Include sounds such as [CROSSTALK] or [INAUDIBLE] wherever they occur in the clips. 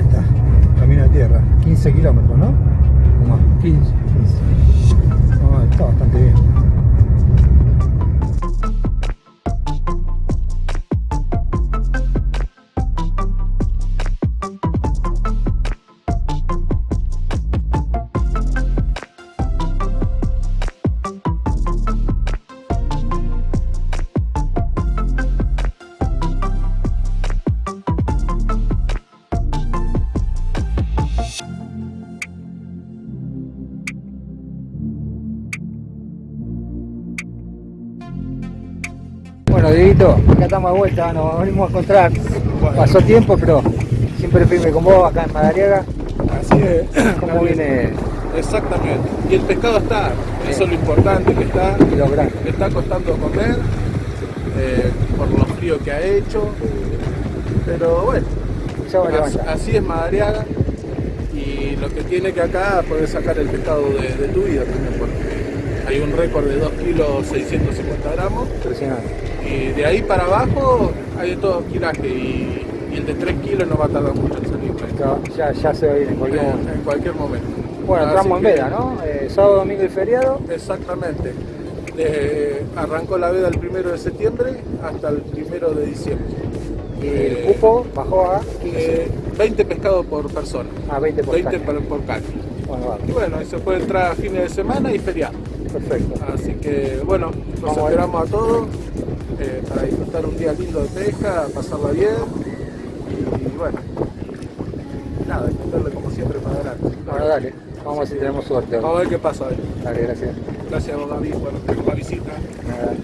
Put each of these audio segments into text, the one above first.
Está, camino de tierra, 15 kilómetros, ¿no? O más. 15. 15. No, está bastante bien. Vuelta, nos venimos a encontrar. Pasó tiempo, pero siempre firme con vos acá en Madariaga. Así es. ¿Cómo viene Exactamente. Y el pescado está, eso es lo importante, que está, y está costando comer, eh, por lo frío que ha hecho. Pero bueno, así es Madariaga. Y lo que tiene que acá poder sacar el pescado de, de tu vida también, porque hay un récord de 2 kilos 650 gramos. Impresionante. Y de ahí para abajo hay de todo kilaje y, y el de 3 kilos no va a tardar mucho en salir. Ya, ya, ya se va a ir en cualquier momento. En cualquier momento. Bueno, entramos en veda, ¿no? Eh, sábado, domingo y feriado. Exactamente. De- arrancó la veda el primero de septiembre hasta el primero de diciembre. Y el Eh, cupo bajó a 15. Eh, 20 pescados por persona. a 20 por 20 caña. por, caña. Bueno, Y bueno, y se puede entrar a fines de semana y feriado. perfecto. Así que bueno, Vamos ver. esperamos a todos eh, para disfrutar un día lindo de pesca, pasarla bien. Y, bueno, nada, meterle como siempre para adelante. Bueno, dale. Vamos a ver si tenemos suerte. Vamos a ver qué pasa hoy. Dale, gracias. Gracias a vos, David, por por la visita. Nada.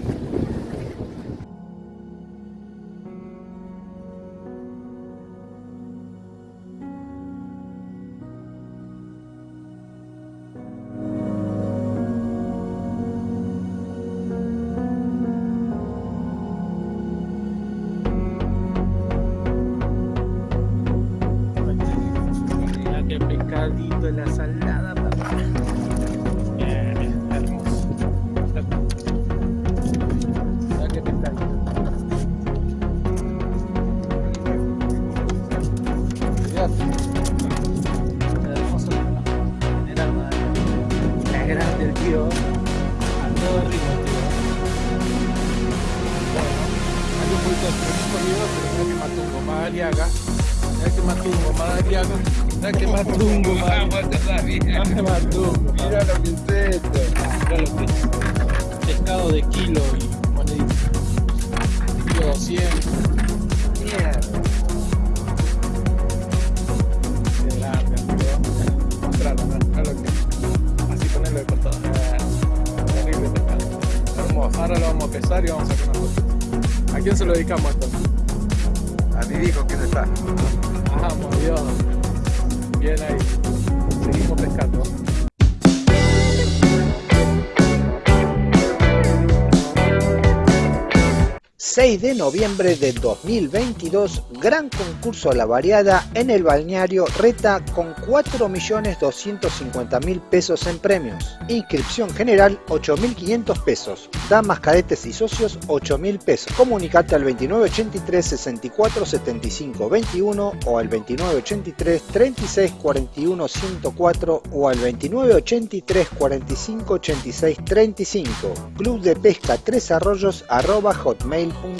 6 de noviembre de 2022, gran concurso a la variada en el balneario Reta con 4.250.000 pesos en premios. Inscripción general 8.500 pesos. Damas, cadetes y socios 8.000 pesos. Comunicate al 2983 64 75 21 o al 2983 36 41 104 o al 2983 45 86 35. Club de Pesca Tres Arroyos arroba hotmail.com.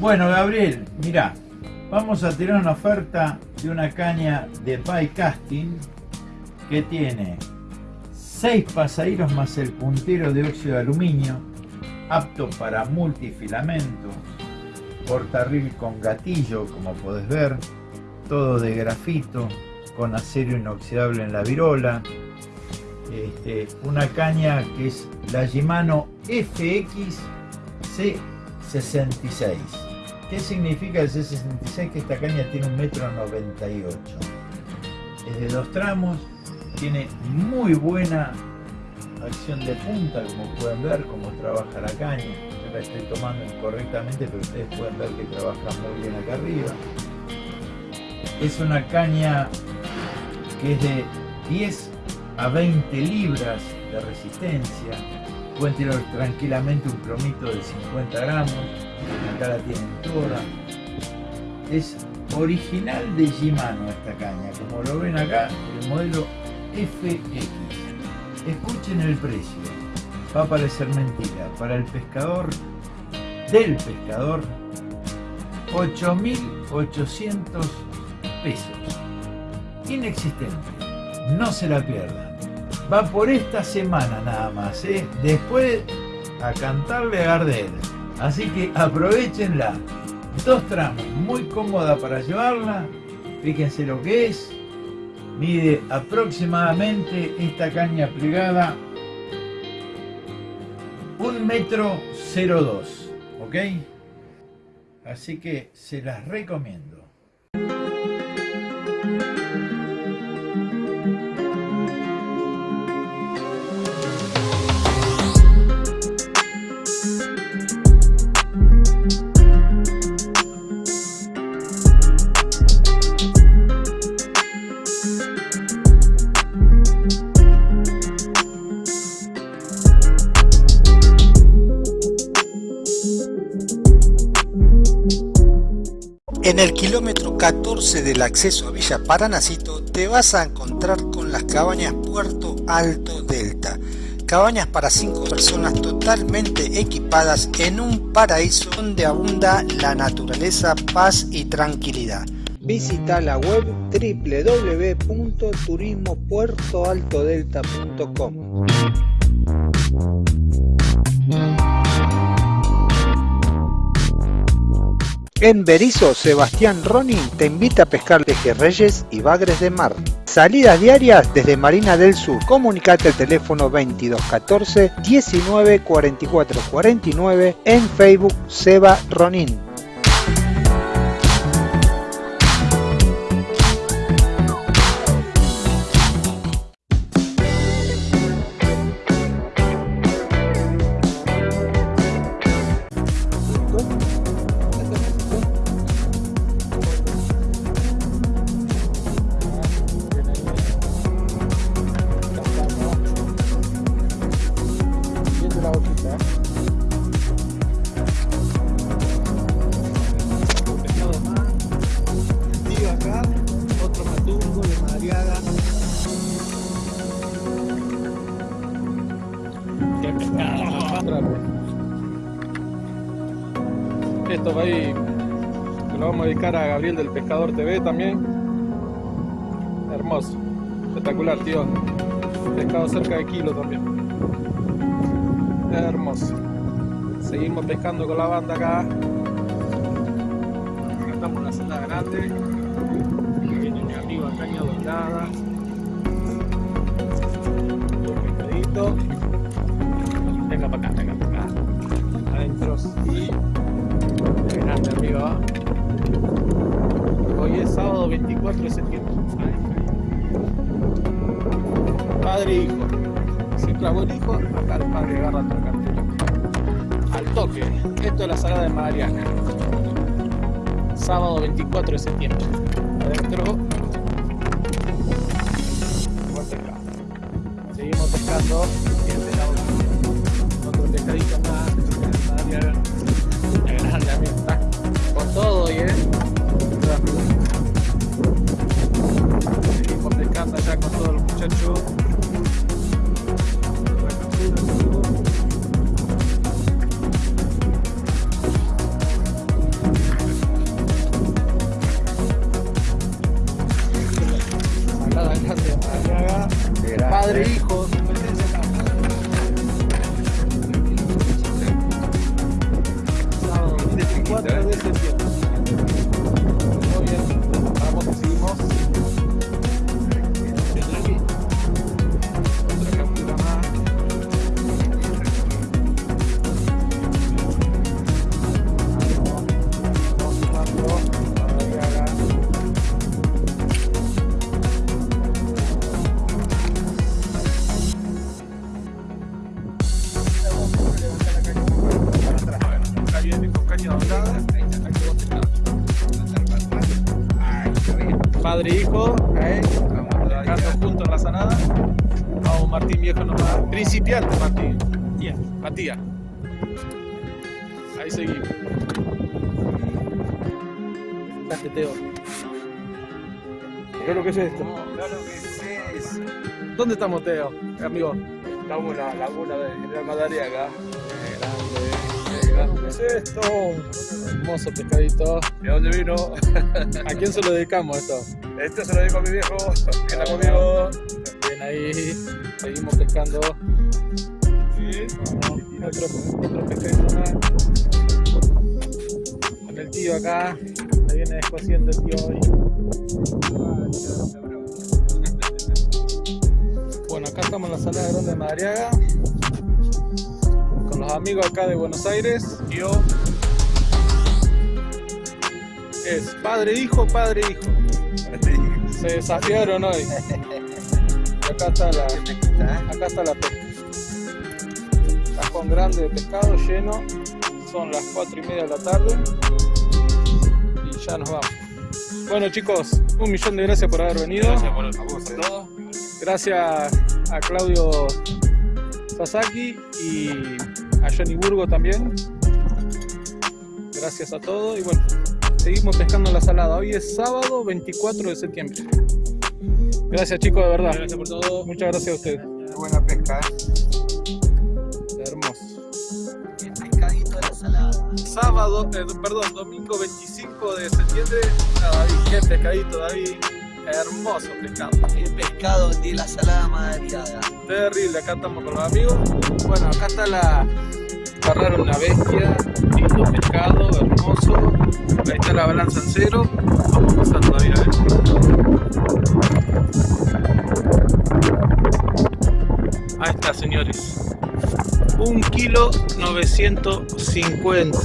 Bueno, Gabriel, mira, vamos a tirar una oferta de una caña de By Casting que tiene 6 pasaderos más el puntero de óxido de aluminio, apto para multifilamento, portarril con gatillo, como podés ver, todo de grafito, con acero inoxidable en la virola, este, una caña que es la Shimano FX C66. ¿Qué significa el C66? Que esta caña tiene un metro 98. Es de dos tramos, tiene muy buena acción de punta, como pueden ver, cómo trabaja la caña. Yo la estoy tomando incorrectamente, pero ustedes pueden ver que trabaja muy bien acá arriba. Es una caña que es de 10 a 20 libras de resistencia. Pueden tirar tranquilamente un plomito de 50 gramos. Acá la tienen toda. Es original de Shimano esta caña, como lo ven acá, el modelo FX. Escuchen el precio, va a parecer mentira, para el pescador, del pescador, 8.800 pesos. Inexistente, no se la pierdan. Va por esta semana nada más, ¿eh? después a cantarle a Gardel. Así que aprovechenla. Dos tramos, muy cómoda para llevarla. Fíjense lo que es. Mide aproximadamente esta caña plegada un metro 02, ¿ok? Así que se las recomiendo. 14 del acceso a Villa Paranacito te vas a encontrar con las cabañas Puerto Alto Delta. Cabañas para 5 personas totalmente equipadas en un paraíso donde abunda la naturaleza, paz y tranquilidad. Visita la web www.turismopuertoaltodelta.com. En Berizo, Sebastián Ronin te invita a pescar pejerreyes y bagres de mar. Salidas diarias desde Marina del Sur. Comunicate al teléfono 2214 19 44 49 en Facebook Seba Ronin. Pescador TV también. Hermoso. Espectacular, tío. Pescado cerca de kilo también. Hermoso. Seguimos pescando con la banda acá. Acá estamos en una celda grande. Viene mi amigo caña dorada. Hijo, acá el padre agarra otra cartera. Al toque. Esto es la salada de Mariana. Sábado 24 de septiembre. Adentro. Estamos, Teo? Amigo. Estamos en la laguna de General Madariaga. Qué grande. ¿Qué es esto? Hermoso pescadito. ¿De dónde vino? ¿A quién se lo dedicamos esto? Este se lo digo a mi viejo, que está conmigo. Bien ahí. Seguimos pescando. Sí. Otro, otro pescadito más. Con el tío acá. Se viene descosiendo el tío hoy. Bueno, acá estamos en la sala grande de Madariaga. Con los amigos acá de Buenos Aires. Yo. Es padre hijo, padre hijo. Se desafiaron hoy. Acá está la, acá está la pesca. Cajón grande de pescado lleno. Son las 4 y media de la tarde. Y ya nos vamos. Bueno chicos, un millón de gracias por haber venido. Gracias por, a vos, eh. Gracias a Claudio Sasaki y a Johnny Burgo también. Gracias a todos y bueno, seguimos pescando la salada. Hoy es sábado 24 de septiembre. Gracias chicos, de verdad. Gracias por todo. Muchas gracias a ustedes. Buena pesca, ¿eh? Hermoso. El pescadito de la salada. Sábado, eh, perdón, domingo 25 de septiembre. Ah, David, qué pescadito, David. Hermoso pescado. El pescado de la salada madriada. Terrible, acá estamos con los amigos. Bueno, acá está la... Agarraron una bestia, lindo pescado, hermoso. Ahí está la balanza en cero. Vamos a pasar todavía a ver. Ahí está, señores. 1 kilo 950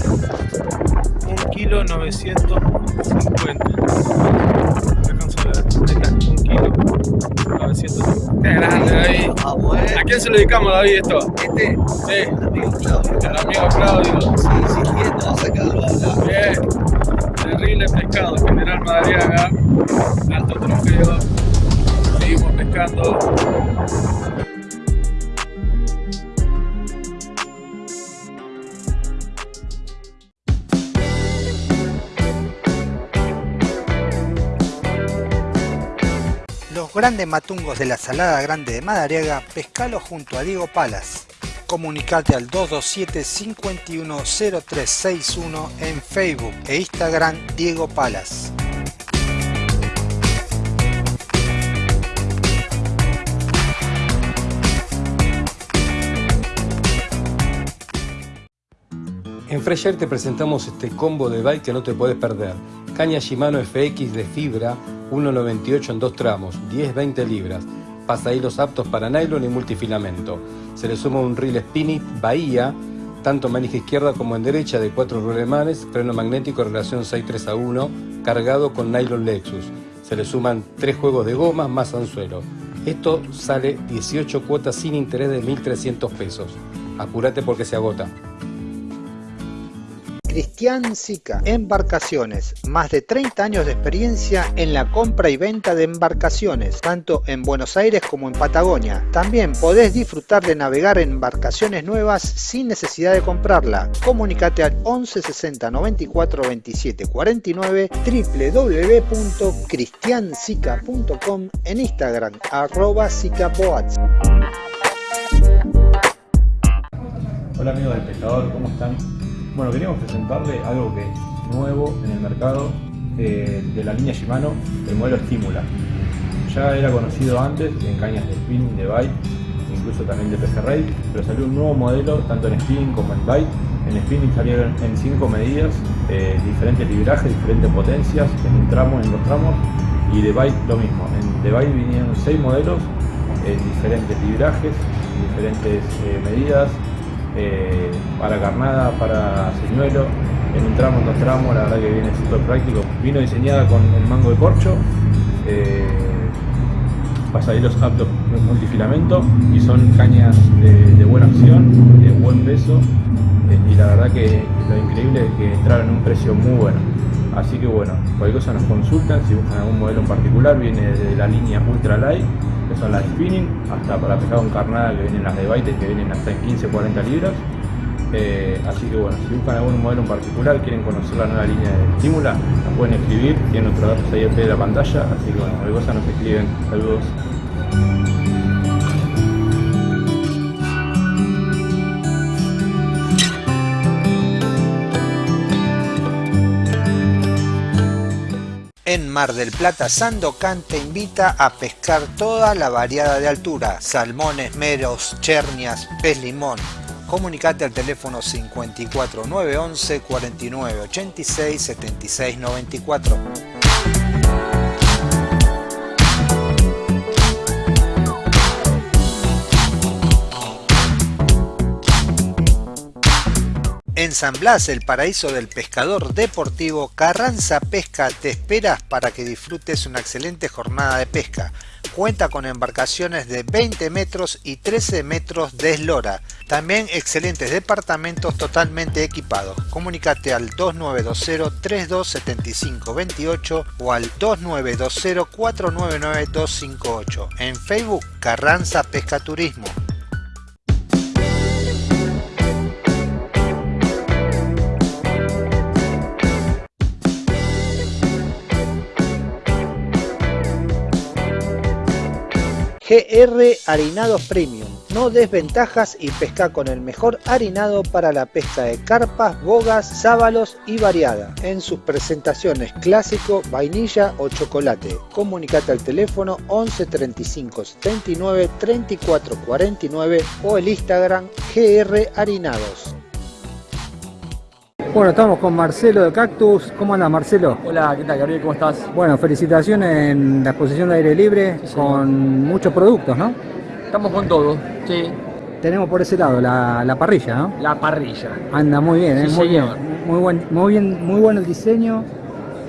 1 kilo 950 900. Qué grande, David. ¿A quién se lo dedicamos, David, esto? ¿Este? Sí. Al amigo Claudio. Al amigo Claudio. Sí, sí, este a sacarlo a Bien. Terrible pescado, General Madariaga. Alto trofeo. Seguimos pescando. Grandes matungos de la Salada Grande de Madariaga, pescalo junto a Diego Palas. Comunicate al 227-510361 en Facebook e Instagram Diego Palas. En Fresher te presentamos este combo de bike que no te puedes perder. Caña Shimano FX de fibra, 1.98 en dos tramos, 10-20 libras. Pasahilos aptos para nylon y multifilamento. Se le suma un reel Spinit Bahía, tanto en manija izquierda como en derecha de cuatro rulemanes, freno magnético relación 6.3 a 1, cargado con nylon Lexus. Se le suman tres juegos de gomas más anzuelo. Esto sale 18 cuotas sin interés de 1.300 pesos. Apúrate porque se agota. Cristian Sica, Embarcaciones, más de 30 años de experiencia en la compra y venta de embarcaciones, tanto en Buenos Aires como en Patagonia. También podés disfrutar de navegar en embarcaciones nuevas sin necesidad de comprarla. Comunicate al 11 60 94 27 49 www.cristiansica.com en Instagram arroba sicaboats. Hola amigos del pescador, ¿cómo están? Bueno, queríamos presentarle algo que es nuevo en el mercado eh, de la línea Shimano, el modelo Stimula. Ya era conocido antes en cañas de spinning, de bite, incluso también de pejerrey, pero salió un nuevo modelo tanto en spinning como en bite. En spinning salieron en 5 medidas, eh, diferentes librajes, diferentes potencias, en un tramo, en dos tramos, y de bite lo mismo. En de bite vinieron 6 modelos, en diferentes librajes, diferentes eh, medidas, eh, para carnada, para señuelo, en un tramo, en dos tramos, la verdad que viene súper práctico. Vino diseñada con el mango de corcho, eh, pasaderos aptos multifilamento y son cañas de, buena acción, de buen peso eh, y la verdad que lo increíble es que entraron en un precio muy bueno. Así que bueno, cualquier cosa nos consultan, si buscan algún modelo en particular, viene de la línea Ultra Light, que son las spinning, hasta para pescado en carnada que vienen las de baite, que vienen hasta en 15-40 libras. Eh, así que bueno, si buscan algún modelo en particular, quieren conocer la nueva línea de estímula, nos pueden escribir, tienen nuestros datos ahí al pie de la pantalla, así que bueno, cualquier cosa nos escriben. Saludos. Mar del Plata, Sandocan te invita a pescar toda la variada de altura, salmones, meros, chernias, pez limón. Comunicate al teléfono 54 911 49 86 76 94. En San Blas, el paraíso del pescador deportivo, Carranza Pesca te espera para que disfrutes una excelente jornada de pesca. Cuenta con embarcaciones de 20 metros y 13 metros de eslora. También excelentes departamentos totalmente equipados. Comunicate al 2920 3275 28 o al 2920 499 258. En Facebook Carranza Pesca Turismo. GR Harinados Premium. No desventajas y pesca con el mejor harinado para la pesca de carpas, bogas, sábalos y variada. En sus presentaciones clásico, vainilla o chocolate. Comunicate al teléfono 11 35 79 34 49 o el Instagram GR Harinados. Bueno, estamos con Marcelo de Cactus. ¿Cómo anda Marcelo? Hola, ¿qué tal Gabriel? ¿Cómo estás? Bueno, felicitaciones en la exposición de aire libre Sí, con muchos productos, ¿no? Estamos con todo, sí. Tenemos por ese lado la, la parrilla, ¿no? La parrilla. Anda muy bien, ¿eh? Sí, muy señor. bien, muy buen, muy bien, muy bueno el diseño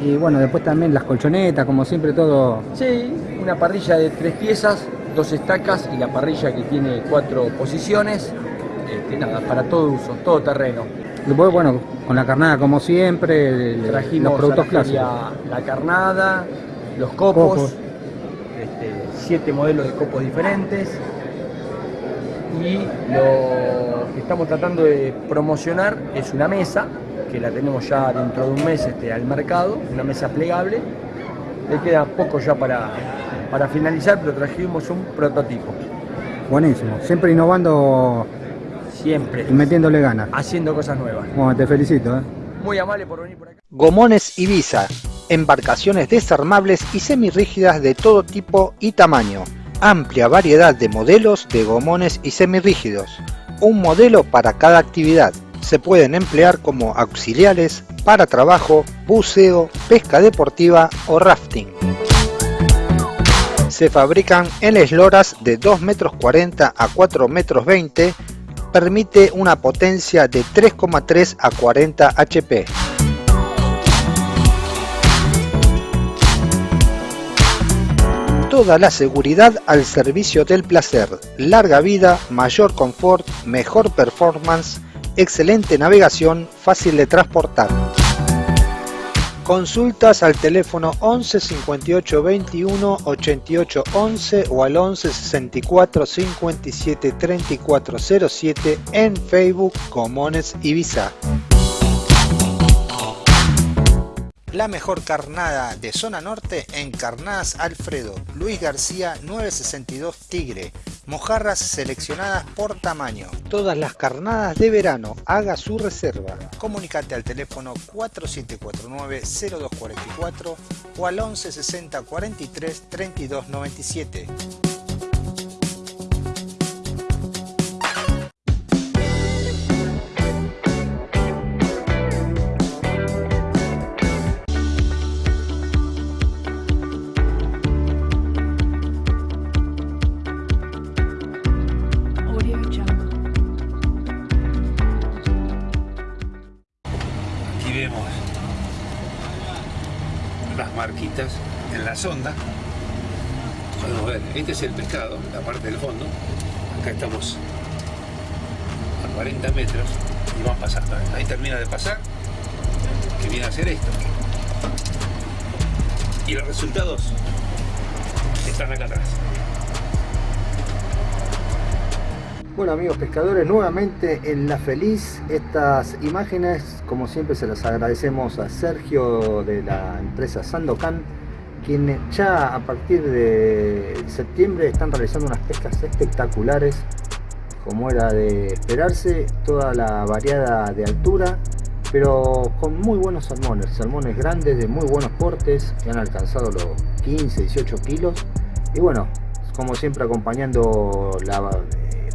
y bueno, después también las colchonetas, como siempre todo. Sí, una parrilla de tres piezas, dos estacas y la parrilla que tiene cuatro posiciones. Este, nada, para todo uso, todo terreno. Después, bueno, con la carnada como siempre, el- Trajimos los productos clásicos. la carnada, los copos, Copos. este, siete modelos de copos diferentes. Y lo que estamos tratando de promocionar es una mesa, que la tenemos ya dentro de un mes este, al mercado, una mesa plegable. Le queda poco ya para, para finalizar, pero trajimos un prototipo. Buenísimo, siempre innovando Siempre y metiéndole ganas. haciendo cosas nuevas. Bueno, te felicito, ¿eh? Muy amable por venir por acá. Gomones Ibiza, embarcaciones desarmables y semirrígidas de todo tipo y tamaño. Amplia variedad de modelos de gomones y semirrígidos. Un modelo para cada actividad. Se pueden emplear como auxiliares para trabajo, buceo, pesca deportiva o rafting. Se fabrican en esloras de 2 metros 40 a 4 metros 20 permite una potencia de 3,3 a 40 HP. Toda la seguridad al servicio del placer, larga vida, mayor confort, mejor performance, excelente navegación, fácil de transportar. Consultas al teléfono 11 58 21 88 11 o al 11 64 57 34 07 en Facebook Comones Ibiza. La mejor carnada de zona norte en Carnadas Alfredo, Luis García 962 Tigre, mojarras seleccionadas por tamaño. Todas las carnadas de verano, haga su reserva. Comunicate al teléfono 4749-0244 o al 1160 43 32 97. Sonda. Podemos ver, este es el pescado, la parte del fondo. Acá estamos a 40 metros y van pasando. Ahí termina de pasar, que viene a hacer esto. Y los resultados están acá atrás. Bueno amigos pescadores, nuevamente en La Feliz, estas imágenes como siempre se las agradecemos a Sergio de la empresa Sandocan, quienes ya a partir de septiembre están realizando unas pescas espectaculares, como era de esperarse, toda la variada de altura, pero con muy buenos salmones, salmones grandes de muy buenos portes, que han alcanzado los 15, 18 kilos, y bueno, como siempre acompañando la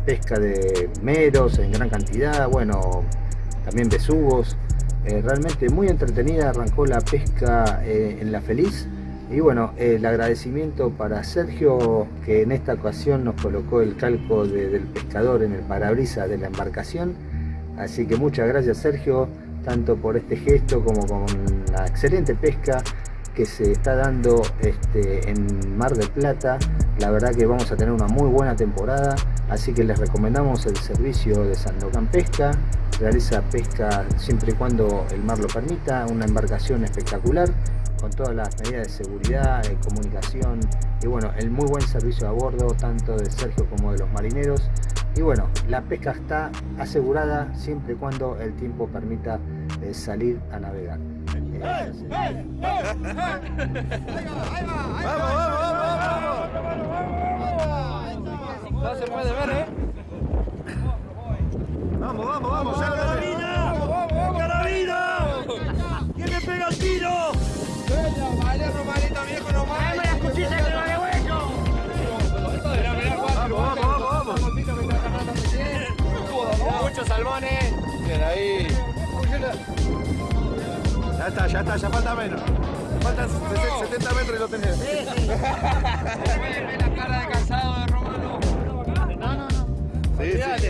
pesca de meros en gran cantidad, bueno, también besugos. Eh, realmente muy entretenida arrancó la pesca eh, en La Feliz. Y bueno, el agradecimiento para Sergio que en esta ocasión nos colocó el calco del pescador en el parabrisas de la embarcación. Así que muchas gracias Sergio, tanto por este gesto como con la excelente pesca que se está dando este, en Mar del Plata. La verdad que vamos a tener una muy buena temporada, así que les recomendamos el servicio de Sandocan Pesca. Realiza pesca siempre y cuando el mar lo permita, una embarcación espectacular con todas las medidas de seguridad, de comunicación y bueno, el muy buen servicio a bordo tanto de Sergio como de los marineros. Y bueno, la pesca está asegurada siempre y cuando el tiempo permita eh, salir a navegar. ¡Vamos, vamos, No se puede ver, ¿eh? Vamos, vamos, vamos, ya ¡Carabina! ¡Carabina! ¿Quién me pega el tiro? Vaya, Romanito, viejo, no más. ¡Dame las cuchillas que no vale hueco! Vamos, vamos, vamos. Muchos salmones. Bien, ahí. Ya está, ya está, ya falta menos. Faltan 70 metros y lo tenés. [LAUGHS] Ve la cara de cansado Sí, sí.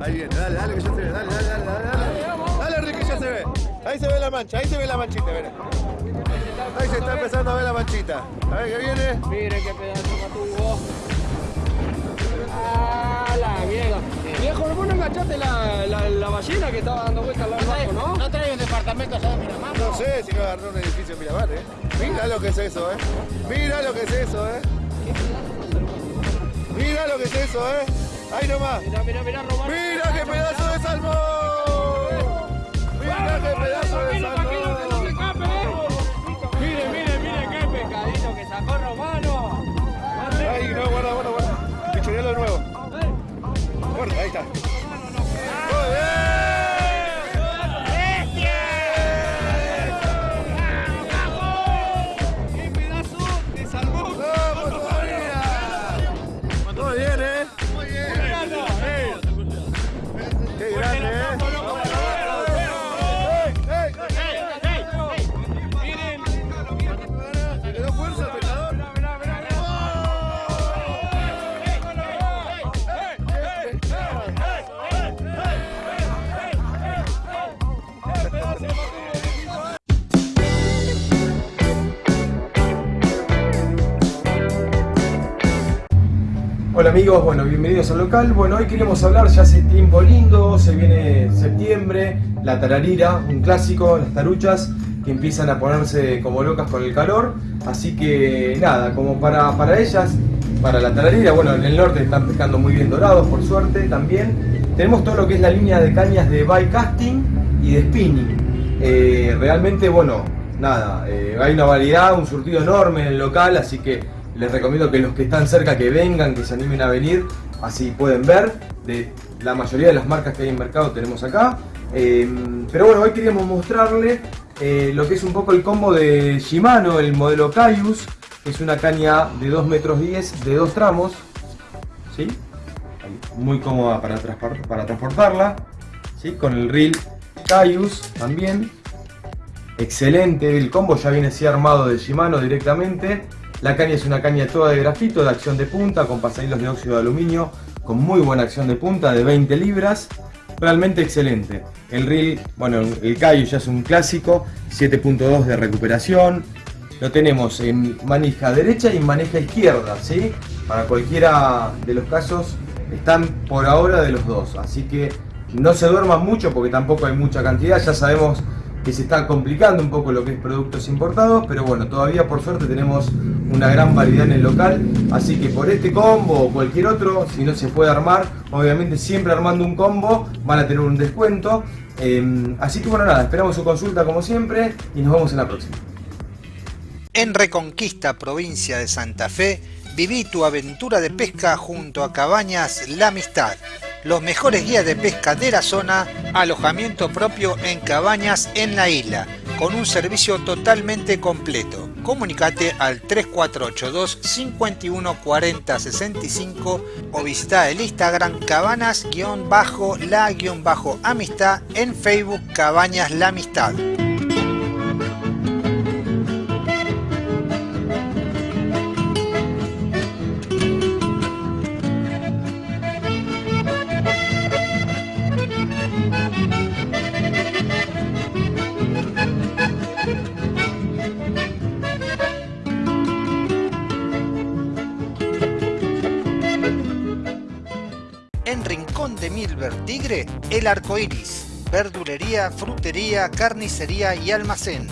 Ahí viene, dale, dale que ya se ve, dale, dale, dale, dale. Dale, dale Ricky, ya se ve. Ahí se ve la mancha, ahí se ve la manchita, mira. Ahí se está empezando a ver la manchita. A ver qué viene. Mire qué pedazo matuvo. ¡Ah, la mierda! Viejo, ¿no enganchaste la, la, la ballena que estaba dando vueltas al lado del barco, no? No trae un departamento allá de Miramar. No sé si me agarró un edificio en Miramar, eh. Mira lo que es eso, eh. Mira lo que es eso, eh. Mira lo que es eso, eh. Ahí nomás. Mira, mira, mira, Romano. Mira qué pedazo de salmón. Mira qué pedazo de salmón. Mire, mire, mire qué pescadito que sacó Romano. Ahí, no, guarda, guarda, guarda. Pichonealo de nuevo. Guarda, ahí está. Muy ¡Qué bueno, bienvenidos al local. Bueno, hoy queremos hablar, ya hace tiempo lindo, se viene septiembre, la tararira, un clásico, las taruchas que empiezan a ponerse como locas con el calor. Así que nada, como para, para ellas, para la tararira, bueno, en el norte están pescando muy bien dorados, por suerte también. Tenemos todo lo que es la línea de cañas de bike casting y de spinning. Eh, realmente, bueno, nada, eh, hay una variedad, un surtido enorme en el local, así que les recomiendo que los que están cerca que vengan, que se animen a venir, así pueden ver de la mayoría de las marcas que hay en mercado tenemos acá. Eh, pero bueno, hoy queríamos mostrarle eh, lo que es un poco el combo de Shimano, el modelo Caius, es una caña de 2 metros 10 de dos tramos, ¿sí? muy cómoda para, para transportarla, ¿sí? con el reel Caius también. Excelente, el combo ya viene así armado de Shimano directamente. La caña es una caña toda de grafito, de acción de punta, con pasahilos de óxido de aluminio, con muy buena acción de punta, de 20 libras. Realmente excelente. El reel, bueno, el Caius ya es un clásico, 7.2 de recuperación. Lo tenemos en manija derecha y en manija izquierda, ¿sí? Para cualquiera de los casos están por ahora de los dos. Así que no se duerman mucho porque tampoco hay mucha cantidad. Ya sabemos que se está complicando un poco lo que es productos importados, pero bueno, todavía por suerte tenemos una gran variedad en el local, así que por este combo o cualquier otro, si no se puede armar, obviamente siempre armando un combo van a tener un descuento. Eh, así que bueno, nada, esperamos su consulta como siempre y nos vemos en la próxima. En Reconquista, provincia de Santa Fe, viví tu aventura de pesca junto a Cabañas La Amistad. Los mejores guías de pesca de la zona, alojamiento propio en cabañas en la isla, con un servicio totalmente completo. Comunicate al 3482 51 40 65 o visita el Instagram cabanas-la-amistad en Facebook Cabañas La Amistad. Tigre, El Arco Iris. Verdulería, frutería, carnicería y almacén.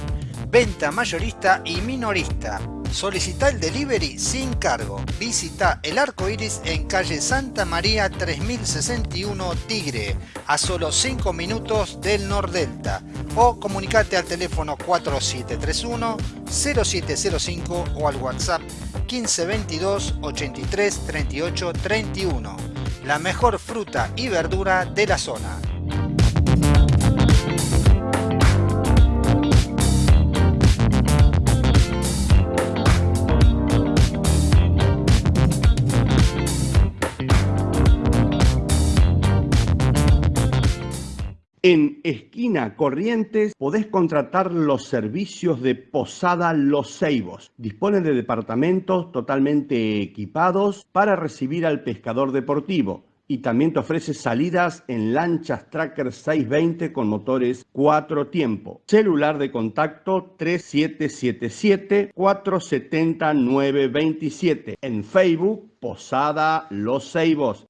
Venta mayorista y minorista. Solicita el delivery sin cargo. Visita El Arco Iris en calle Santa María 3061 Tigre, a solo 5 minutos del Nordelta. O comunicate al teléfono 4731 0705 o al WhatsApp 1522 83 38 31 la mejor fruta y verdura de la zona. En Esquina Corrientes podés contratar los servicios de Posada Los Ceibos. Dispone de departamentos totalmente equipados para recibir al pescador deportivo y también te ofrece salidas en lanchas Tracker 620 con motores 4 tiempo. Celular de contacto 3777-470-927. En Facebook, Posada Los Ceibos.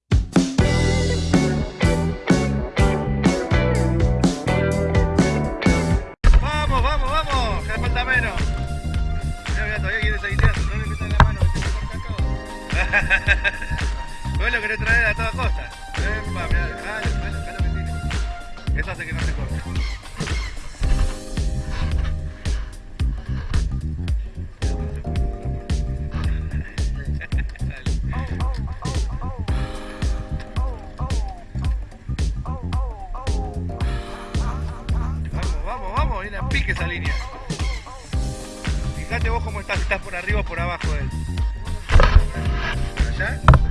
[LAUGHS] Vos lo querés traer a toda costa. Epa, mirá, tire. Eso hace que no se corte. Vamos, vamos, vamos, viene pique esa línea. Fíjate vos cómo estás, estás por arriba o por abajo de él. ¿Por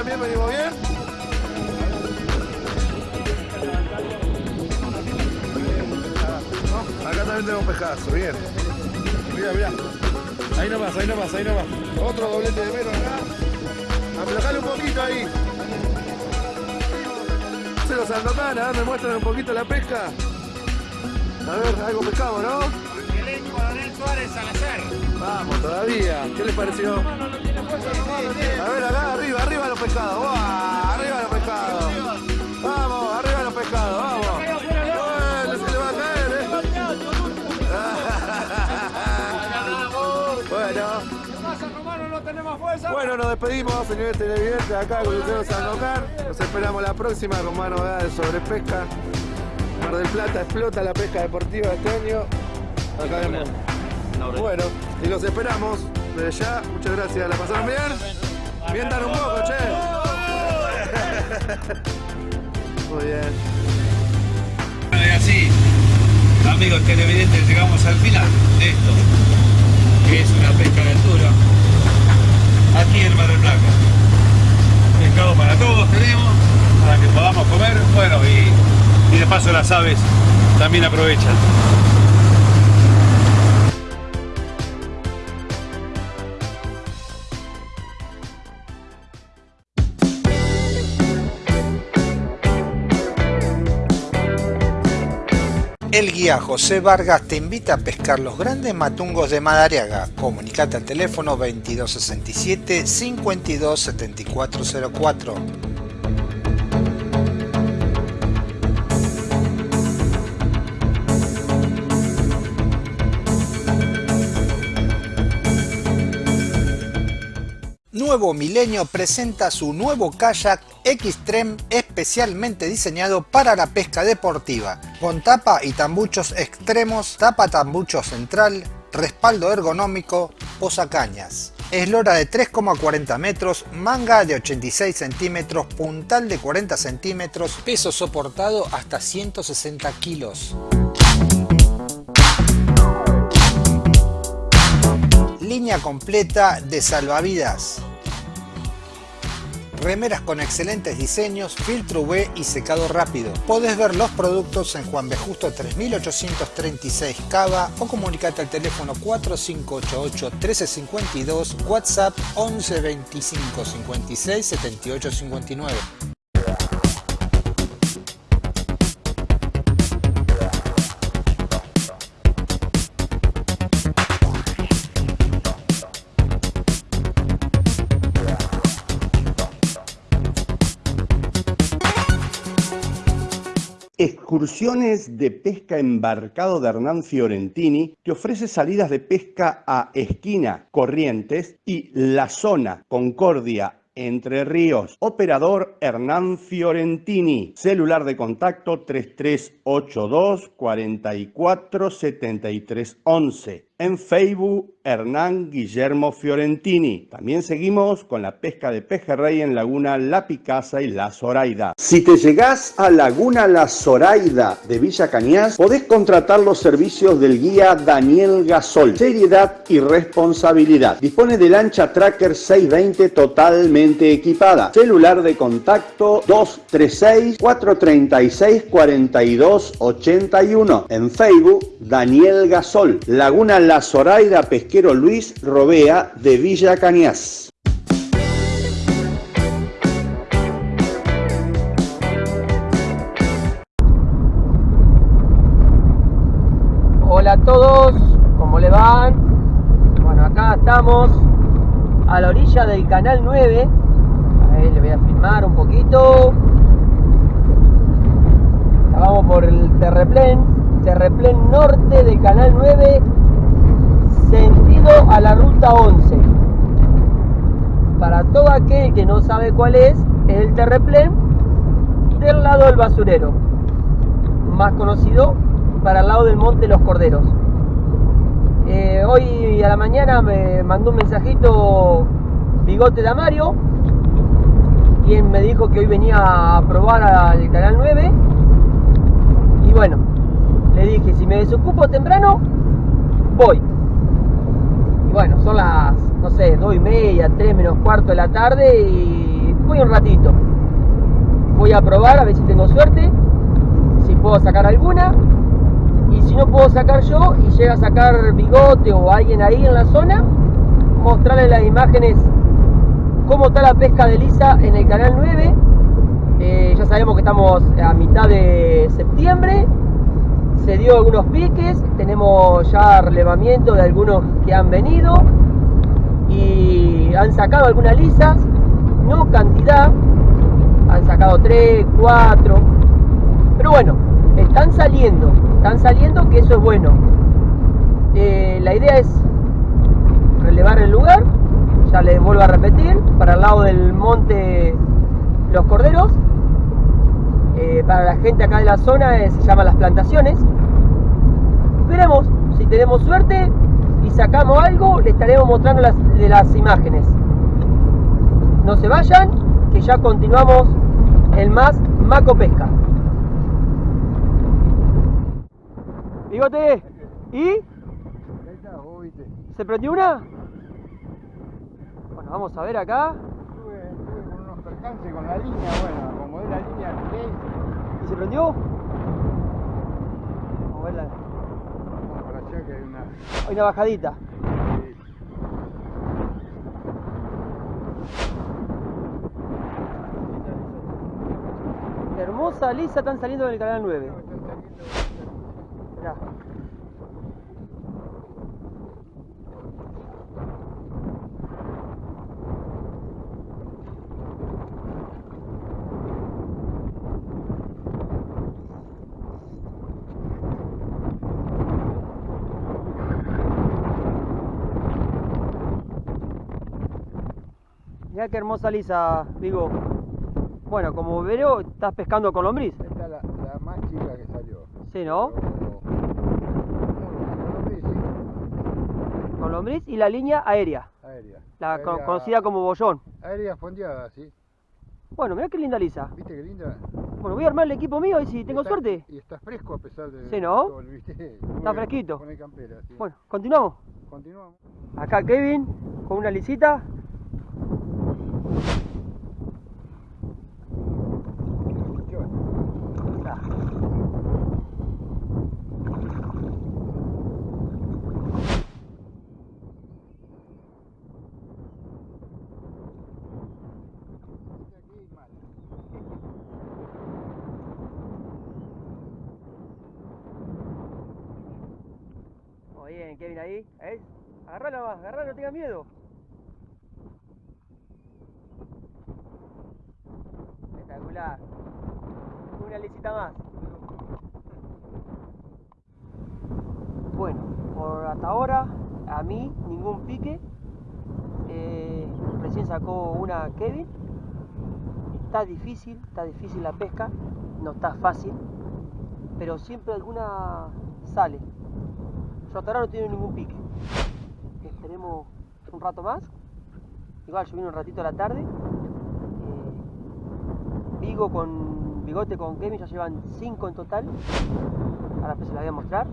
también venimos bien. Acá también tenemos pescazo, bien. Mira, mira. Ahí nomás, ahí nomás, ahí nomás. Otro doblete de mero acá. Aflojale un poquito ahí. Se los Sandokan, a ver, me muestran un poquito la pesca. A ver, algo pescamos, ¿no? Angelenco, Daniel Suárez, Salazar. Vamos, todavía. ¿Qué les pareció? A ver, acá, arriba, arriba los pescados. ¡Buah! Arriba los pescados. Vamos, arriba los pescados, vamos. Bueno, se le va a caer, ¿eh? [LAUGHS] Bueno. Bueno, nos despedimos, señores televidentes, acá con Lucero Sandokan. Nos esperamos la próxima con más novedades sobre pesca. Mar del Plata explota la pesca deportiva este año. Acá vemos. Bueno, y los esperamos desde ya. Muchas gracias. ¿La pasaron bien? Mientan un poco, che. [LAUGHS] Muy bien. Y así, amigos televidentes, llegamos al final de esto, que es una pesca de altura, aquí en Mar del Plata. Pescado para todos tenemos, para que podamos comer, bueno, y, y de paso las aves también aprovechan. Guía José Vargas te invita a pescar los grandes matungos de Madariaga. Comunicate al teléfono 2267 527404. Nuevo Milenio presenta su nuevo kayak Xtreme especialmente diseñado para la pesca deportiva, con tapa y tambuchos extremos, tapa tambucho central, respaldo ergonómico, posacañas. Eslora de 3,40 metros, manga de 86 centímetros, puntal de 40 centímetros, peso soportado hasta 160 kilos. Línea completa de salvavidas. Remeras con excelentes diseños, filtro UV y secado rápido. Podés ver los productos en Juan B. Justo 3836 Cava o comunicate al teléfono 4588 1352, WhatsApp 11 25 56 78 59. Excursiones de pesca embarcado de Hernán Fiorentini te ofrece salidas de pesca a Esquina, Corrientes y La Zona, Concordia, Entre Ríos. Operador Hernán Fiorentini. Celular de contacto 3382 44 73 11. En Facebook, Hernán Guillermo Fiorentini. También seguimos con la pesca de pejerrey en Laguna La Picasa y La Zoraida. Si te llegás a Laguna La Zoraida de Villa Cañas, podés contratar los servicios del guía Daniel Gasol. Seriedad y responsabilidad. Dispone de lancha Tracker 620 totalmente equipada. Celular de contacto 236 436 4281. En Facebook, Daniel Gasol. Laguna La Zoraida Pesquero Luis Robea de Villa Cañas. Hola a todos, ¿cómo le van? Bueno, acá estamos a la orilla del canal 9. Ahí le voy a filmar un poquito. Ya vamos por el terreplén, terreplén norte del canal 9, sentido a la ruta 11. Para todo aquel que no sabe cuál es, es el terreplén del lado del basurero, más conocido para el lado del Monte Los Corderos. Eh, hoy a la mañana me mandó un mensajito Bigote de Amario, quien me dijo que hoy venía a probar al Canal 9. Y bueno, le dije, si me desocupo temprano, voy. Bueno, son las, no sé, 2 y media, 3 menos cuarto de la tarde y voy un ratito. Voy a probar a ver si tengo suerte, si puedo sacar alguna y si no puedo sacar yo y llega a sacar bigote o alguien ahí en la zona, mostrarle las imágenes cómo está la pesca de lisa en el canal 9. Eh, ya sabemos que estamos a mitad de septiembre, se dio algunos piques, tenemos ya relevamiento de algunos que han venido y han sacado algunas lisas, no cantidad, han sacado 3, 4, pero bueno, están saliendo, están saliendo que eso es bueno. Eh, la idea es relevar el lugar, ya les vuelvo a repetir, para el lado del monte Los Corderos. Eh, para la gente acá de la zona eh, se llama Las Plantaciones. Veremos si tenemos suerte y sacamos algo, les estaremos mostrando las, de las imágenes. No se vayan, que ya continuamos el más Maco Pesca. Bigote, ¿y? ¿Se prendió una? Bueno, vamos a ver acá. Estuve con unos percances con la línea, bueno, acomodé la línea ¿Y se prendió? Vamos a verla. Vamos para allá que hay una. Bajadita. Hermosa lisa están saliendo del canal 9. Mirá. Mirá qué hermosa lisa, Vigo. Bueno, como veo, estás pescando con lombriz. Esta es la, la más chica que salió. Sí, ¿no? Con lombriz y la línea aérea. Aérea. La conocida como bollón. Aérea fondeada, sí. Bueno, mirá qué linda lisa. ¿Viste qué linda? Bueno, voy a armar el equipo mío y si tengo Está- suerte. Y está fresco a pesar de. Sí, ¿no? todo el- ¿viste? Está fresquito. Pone campera, sí. Bueno, continuamos. Continuamos. Acá Kevin con una lisita. Ahí. ¿Eh? Más, agarrala, no tengas miedo. Espectacular. Una lisita más. Bueno, por hasta ahora, a mí ningún pique. Eh, recién sacó una Kevin. Está difícil, está difícil la pesca, no está fácil, pero siempre alguna sale. Yo hasta no tiene ningún pique. Esperemos un rato más. Igual yo vine un ratito a la tarde. Eh, Vigo con Bigote con Kevin ya llevan 5 en total. Ahora pues se las voy a mostrar.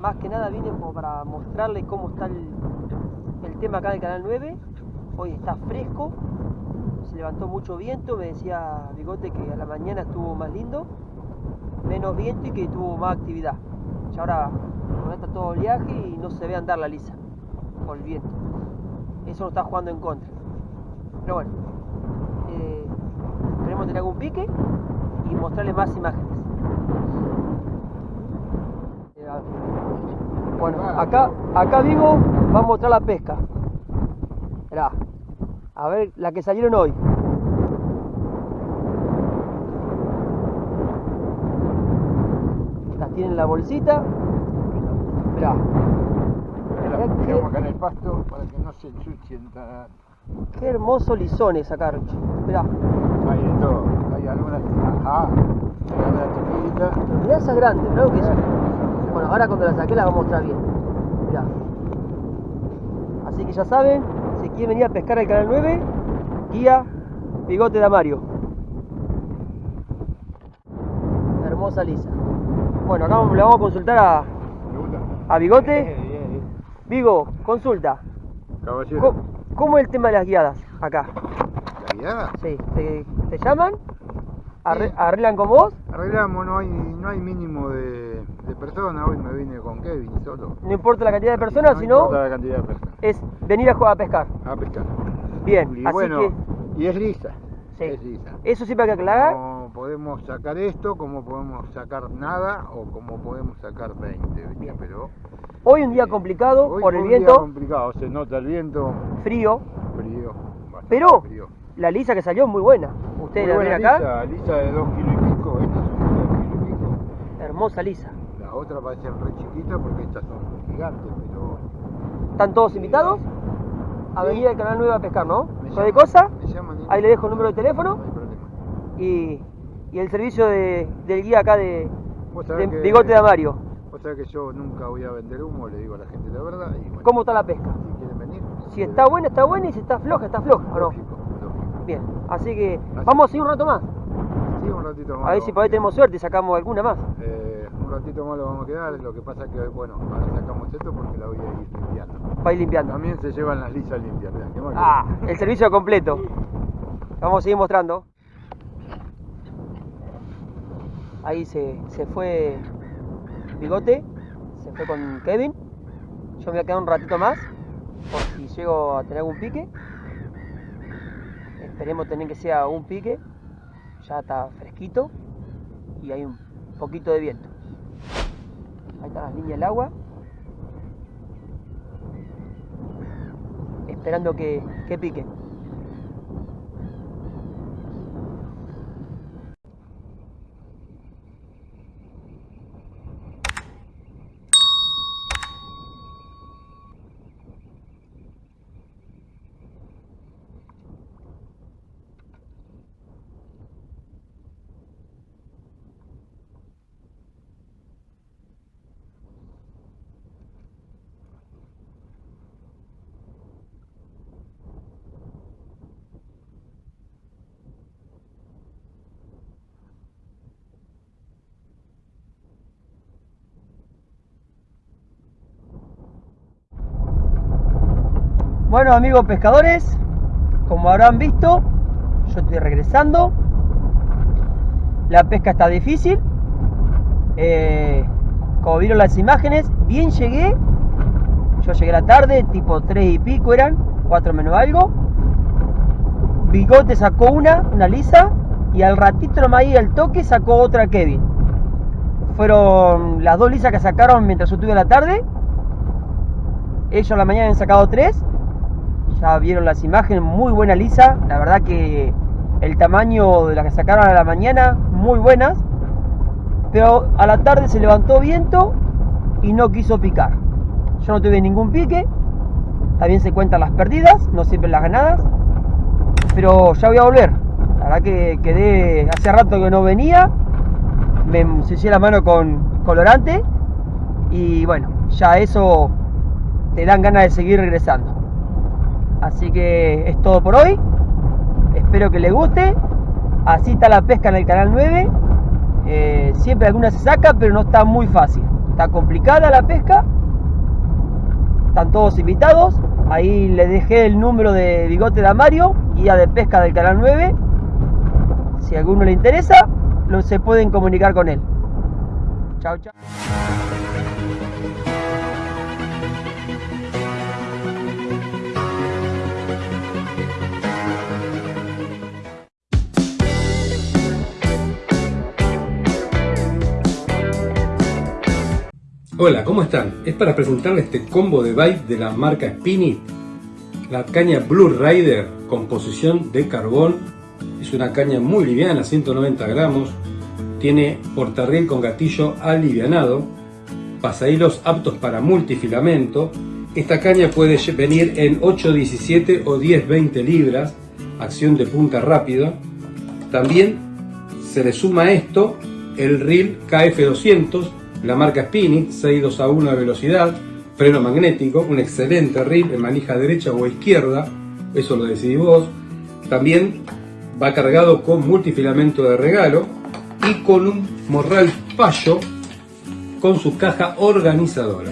Más que nada vine como para mostrarles cómo está el, el tema acá del canal 9. Hoy está fresco. Se levantó mucho viento. Me decía Bigote que a la mañana estuvo más lindo. Menos viento y que tuvo más actividad. Y ahora está todo oleaje y no se ve andar la lisa por el viento. Eso nos está jugando en contra. Pero bueno, eh, esperemos tener algún pique y mostrarles más imágenes. Bueno, acá, acá Vigo va a mostrar la pesca. A ver la que salieron hoy. Las tienen en la bolsita. Mirá. Mirá qué- Quedamos acá en el pasto para que no se ensucien. tan- Qué hermoso lisones acá, Richo. Mirá. Hay de todo. Hay algunas. Ajá. Hay algunas chiquitas. Pero mirá esas grandes, que son. Bueno, ahora cuando las saqué las voy a mostrar bien. Mirá. Así que ya saben, si quieren venir a pescar al canal 9, guía Bigote de Amario. Hermosa lisa. Bueno, acá le vamos a consultar a, a Bigote. Vigo, consulta. Caballero. ¿Cómo, cómo es el tema de las guiadas acá? ¿La guiada? Sí, ¿te, te llaman? Arre- ¿Arreglan con vos? Arreglamos, no hay, no hay mínimo de, de personas. Hoy me vine con Kevin solo. No importa la cantidad de personas, No sino importa la cantidad de personas. es venir a, jugar a pescar. A pescar. Bien, Y así bueno, que y es lisa. Sí. Es lisa. eso siempre hay que aclarar. No podemos sacar esto, como podemos sacar nada o como podemos sacar 20, ¿viste? Pero Hoy un día complicado hoy por el un día viento, complicado, se nota el viento frío, frío. pero frío. la lisa que salió es muy buena. Ustedes Muy la ven acá, lisa, lisa de 2 kilos y pico, estas son de 2 kilos y pico. hermosa lisa. Las otras parecen re chiquitas porque estas son gigantes, pero ¿Están todos invitados? A venir al canal 9 a pescar, ¿no? Llaman- cosa, me llaman ahí le dejo el número de teléfono no hay problema. y, y el servicio de- del guía acá de, que- Bigote de Amario. Vos sabés que yo nunca voy a vender humo, le digo a la gente la verdad. Y bueno, ¿Cómo está la pesca? si quieren venir, Si está buena, está buena y si está floja, está floja, ¿o no? lógico, lógico. Bien, así que vamos a seguir un rato más. Sí, un ratito más. A ver si por ahí a tenemos suerte y sacamos alguna más. Eh, un ratito más lo vamos a quedar. Lo que pasa es que, bueno, ahora sacamos esto porque la voy a ir limpiando. Para ir limpiando. También se llevan las lisas limpias. mirá, ¿qué más Ah, el servicio completo. [LAUGHS] Vamos a seguir mostrando. Ahí se, se fue Bigote, se fue con Kevin. Yo me voy a quedar un ratito más, por si llego a tener algún pique. Esperemos tener que sea un pique. Ya está fresquito y hay un poquito de viento. Ahí están las líneas del agua. Esperando que, que pique. Bueno amigos pescadores, como habrán visto, yo estoy regresando. La pesca está difícil. Eh, como vieron las imágenes, bien llegué. Yo llegué a la tarde, tipo 3 y pico eran, 4 menos algo. Bigote sacó una, una lisa, y al ratito nomás ahí al toque sacó otra Kevin. Fueron las dos lisas que sacaron mientras yo estuve a la tarde. Ellos a la mañana han sacado tres. Ya vieron las imágenes, muy buena lisa. La verdad que el tamaño de las que sacaron a la mañana, muy buenas. Pero a la tarde se levantó viento y no quiso picar. Yo no tuve ningún pique. También se cuentan las perdidas, no siempre las ganadas. Pero ya voy a volver. La verdad que quedé hace rato que no venía. Me ensucié la mano con colorante. Y bueno, ya eso te dan ganas de seguir regresando. Así que es todo por hoy. Espero que les guste. Así está la pesca en el canal 9. Eh, siempre alguna se saca, pero no está muy fácil. Está complicada la pesca. Están todos invitados. Ahí les dejé el número de Bigote de Amario, guía de pesca del canal 9. Si a alguno le interesa, lo, se pueden comunicar con él. Chao, chao. Hola, ¿cómo están? Es para presentarles este combo de bite de la marca Spinit. La caña Blue Rider, composición de carbón. Es una caña muy liviana, 190 gramos. Tiene portarriel con gatillo alivianado. Pasahilos aptos para multifilamento. Esta caña puede venir en 8, 17 o 10, 20 libras. Acción de punta rápida. También se le suma esto el reel KF200 la marca Spinning, 6 a 1 de velocidad, freno magnético, un excelente reel en manija derecha o izquierda, eso lo decidís vos. También va cargado con multifilamento de regalo y con un morral fallo con su caja organizadora.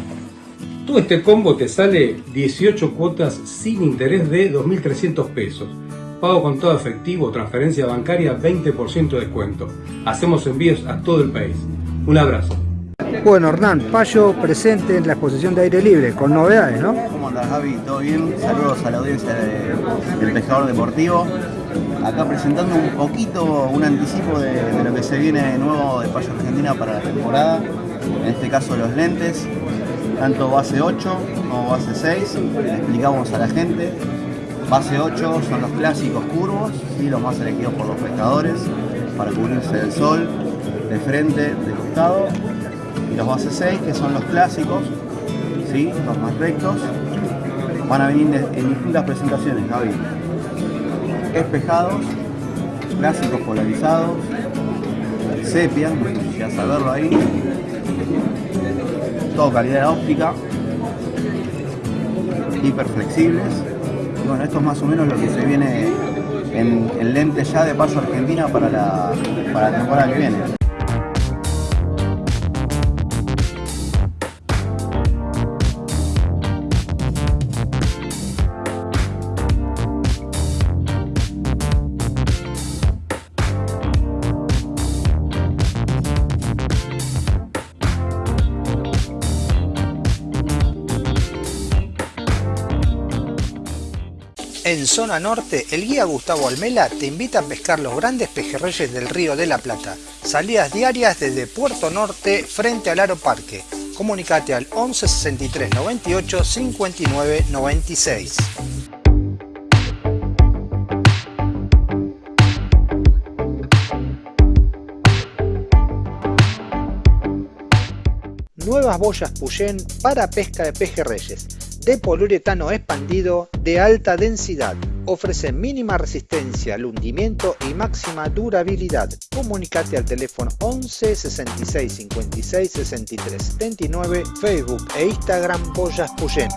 Todo este combo te sale 18 cuotas sin interés de 2.300 pesos. Pago con todo efectivo, transferencia bancaria, 20% de descuento. Hacemos envíos a todo el país. Un abrazo. Bueno, Hernán, Payo presente en la exposición de aire libre, con novedades, ¿no? ¿Cómo andás, Javi? ¿Todo bien? Saludos a la audiencia de- del Pescador Deportivo. Acá presentando un poquito, un anticipo de, de lo que se viene nuevo de Payo Argentina para la temporada. En este caso los lentes, tanto base 8 como base 6. Le explicamos a la gente. Base 8 son los clásicos curvos y los más elegidos por los pescadores para cubrirse del sol, de frente, de costado. Y los base 6 que son los clásicos, ¿sí? los más rectos, van a venir en distintas presentaciones, Javi. Espejados, clásicos polarizados, sepia, no sé ahí, todo calidad óptica, hiperflexibles. Y bueno, esto es más o menos lo que se viene en, en lente ya de paso Argentina para la, para la temporada que viene. Zona norte, el guía Gustavo Almela te invita a pescar los grandes pejerreyes del Río de la Plata. Salidas diarias desde Puerto Norte frente al Aro Parque. Comunicate al 11 63 98 59 96. Nuevas boyas Puyén para pesca de pejerreyes. De poliuretano expandido de alta densidad. Ofrece mínima resistencia al hundimiento y máxima durabilidad. Comunicate al teléfono 11 66 56 63 79, Facebook e Instagram Boyas Puyén.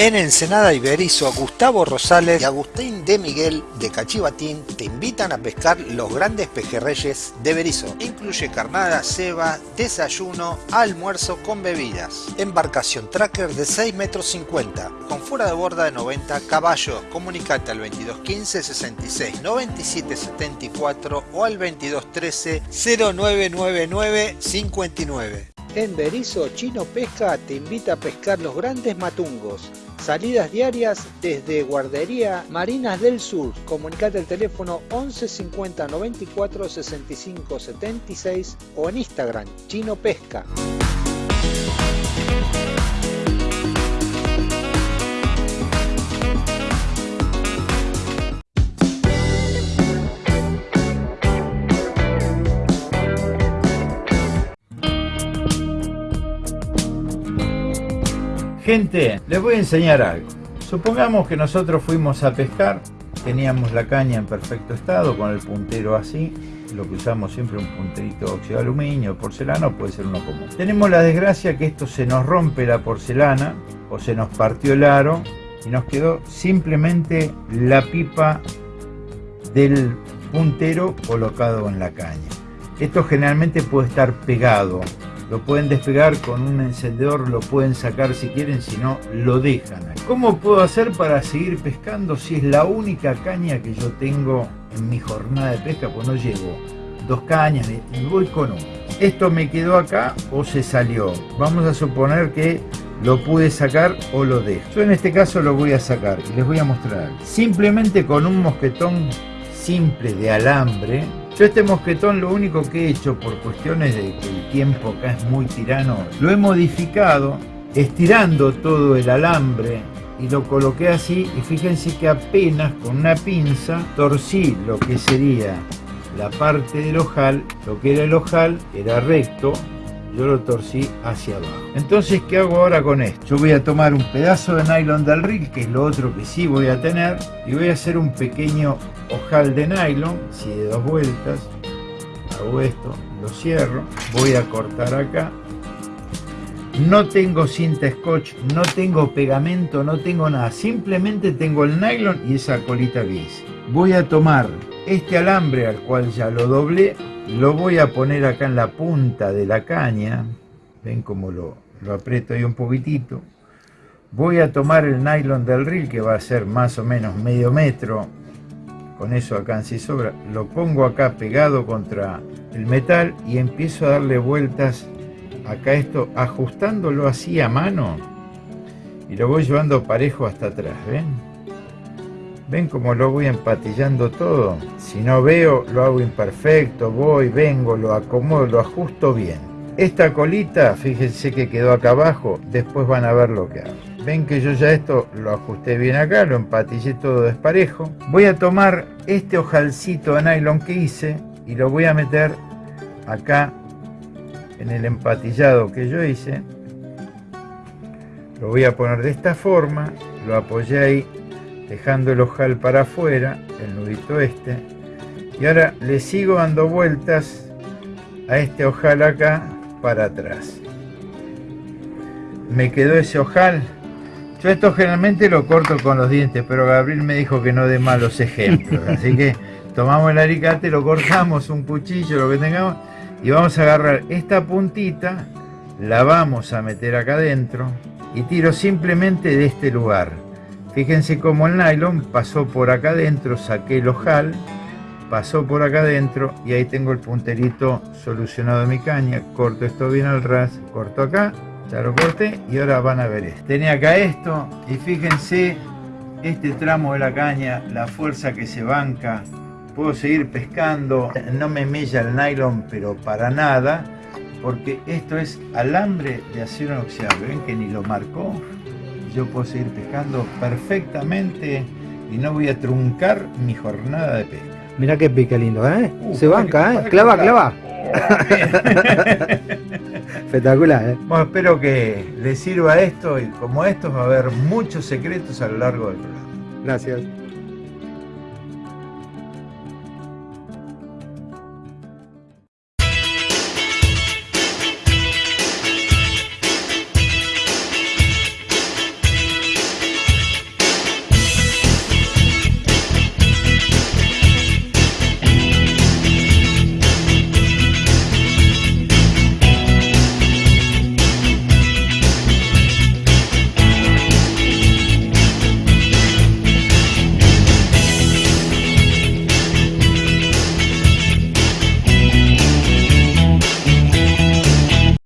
En Ensenada Iberizo, Gustavo Rosales y Agustín de Miguel de Cachivatín te invitan a pescar los grandes pejerreyes de Berizo. Incluye carnada, ceba, desayuno, almuerzo con bebidas. Embarcación tracker de 6 metros 50, con fuera de borda de 90 caballos. Comunicate al 2215 66 97 74 o al 2213 0999 59. En Berizo, Chino Pesca te invita a pescar los grandes matungos. Salidas diarias desde Guardería Marinas del Sur. Comunicate al teléfono 11 50 94 65 76 o en Instagram Chino Pesca. Gente, les voy a enseñar algo. Supongamos que nosotros fuimos a pescar, teníamos la caña en perfecto estado, con el puntero así, lo que usamos siempre un punterito de óxido de aluminio, porcelana, puede ser uno común. Tenemos la desgracia que esto se nos rompe la porcelana o se nos partió el aro y nos quedó simplemente la pipa del puntero colocado en la caña. Esto generalmente puede estar pegado, lo pueden despegar con un encendedor, lo pueden sacar si quieren, si no, lo dejan. ¿Cómo puedo hacer para seguir pescando si es la única caña que yo tengo en mi jornada de pesca? Pues no llevo dos cañas y voy con uno. Esto me quedó acá o se salió. Vamos a suponer que lo pude sacar o lo dejo. Yo en este caso lo voy a sacar y les voy a mostrar. Simplemente con un mosquetón simple de alambre. Yo este mosquetón lo único que he hecho por cuestiones de que el tiempo acá es muy tirano, lo he modificado estirando todo el alambre y lo coloqué así y fíjense que apenas con una pinza torcí lo que sería la parte del ojal, lo que era el ojal era recto, yo lo torcí hacia abajo. Entonces, ¿qué hago ahora con esto? Yo voy a tomar un pedazo de nylon del reel, que es lo otro que sí voy a tener, y voy a hacer un pequeño ojal de nylon, si de dos vueltas, hago esto, lo cierro, voy a cortar acá, no tengo cinta scotch, no tengo pegamento, no tengo nada, simplemente tengo el nylon y esa colita que hice. Voy a tomar este alambre al cual ya lo doblé, lo voy a poner acá en la punta de la caña, ven cómo lo, aprieto ahí un poquitito. Voy a tomar el nylon del reel que va a ser más o menos medio metro, con eso acá sí sobra, lo pongo acá pegado contra el metal y empiezo a darle vueltas acá esto, ajustándolo así a mano y lo voy llevando parejo hasta atrás, ¿ven? ¿Ven cómo lo voy empatillando todo? Si no veo, lo hago imperfecto, voy, vengo, lo acomodo, lo ajusto bien. Esta colita, fíjense que quedó acá abajo, después van a ver lo que hago. Ven que yo ya esto lo ajusté bien acá, lo empatillé todo desparejo. Voy a tomar este ojalcito de nylon que hice y lo voy a meter acá en el empatillado que yo hice. Lo voy a poner de esta forma, lo apoyé ahí dejando el ojal para afuera, el nudito este, y ahora le sigo dando vueltas a este ojal acá para atrás. Me quedó ese ojal. Yo esto generalmente lo corto con los dientes, pero Gabriel me dijo que no dé malos ejemplos, así que tomamos el alicate, lo cortamos, un cuchillo, lo que tengamos, y vamos a agarrar esta puntita, la vamos a meter acá adentro y tiro simplemente de este lugar Fíjense cómo el nylon pasó por acá adentro, saqué el ojal, pasó por acá adentro y ahí tengo el punterito solucionado de mi caña. Corto esto bien al ras, corto acá, ya lo corté y ahora van a ver esto. Tenía acá esto y fíjense este tramo de la caña, la fuerza que se banca. Puedo seguir pescando, no me mella el nylon pero para nada porque esto es alambre de acero inoxidable, ven que ni lo marcó yo puedo seguir pescando perfectamente y no voy a truncar mi jornada de pesca. Mira qué pica lindo, ¿eh? Se banca, ¿eh? Clava, clava. [LAUGHS] Espectacular, ¿eh? Bueno, espero que les sirva esto y como estos va a haber muchos secretos a lo largo del programa. Gracias.